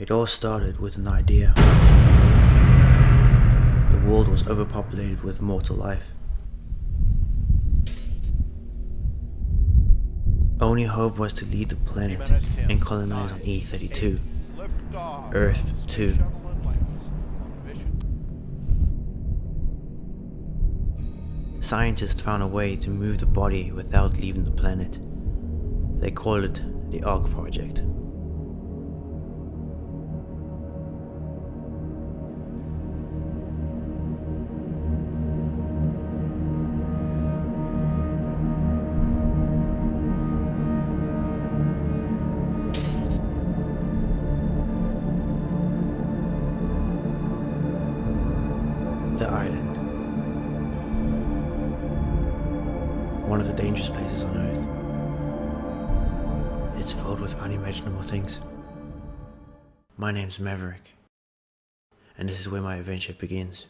It all started with an idea. The world was overpopulated with mortal life. Only hope was to leave the planet and colonize on E32, Earth 2. Scientists found a way to move the body without leaving the planet. They called it the ARK Project. The island. One of the dangerous places on Earth. It's filled with unimaginable things. My name's Maverick, and this is where my adventure begins.